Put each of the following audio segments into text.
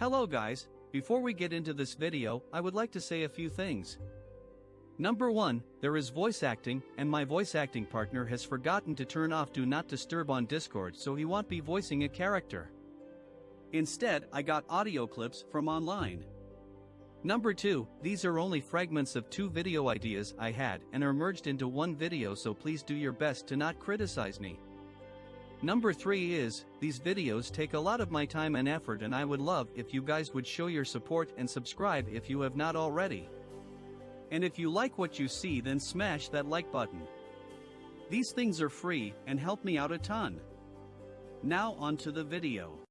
Hello guys, before we get into this video, I would like to say a few things. Number 1, there is voice acting, and my voice acting partner has forgotten to turn off Do Not Disturb on Discord so he won't be voicing a character. Instead, I got audio clips from online. Number 2, these are only fragments of two video ideas I had and are merged into one video so please do your best to not criticize me. Number 3 is, these videos take a lot of my time and effort and I would love if you guys would show your support and subscribe if you have not already. And if you like what you see then smash that like button. These things are free and help me out a ton. Now on to the video.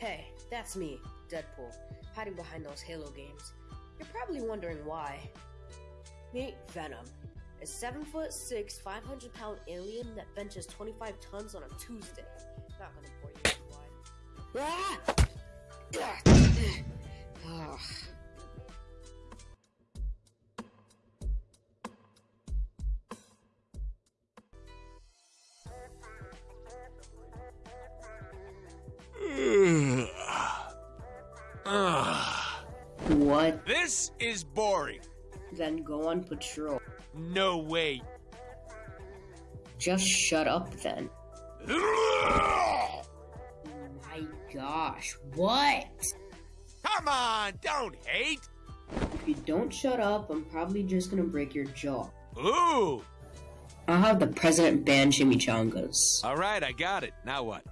Hey, that's me, Deadpool, hiding behind those Halo games. You're probably wondering why. Meet Venom, a 7 foot 6, 500 pound alien that benches 25 tons on a Tuesday. Not gonna bore you with why. Ah! Ugh. What? This is boring. Then go on patrol. No way. Just shut up then. Oh my gosh, what? Come on, don't hate. If you don't shut up, I'm probably just gonna break your jaw. Ooh. I'll have the president ban chimichangas. All right, I got it. Now what?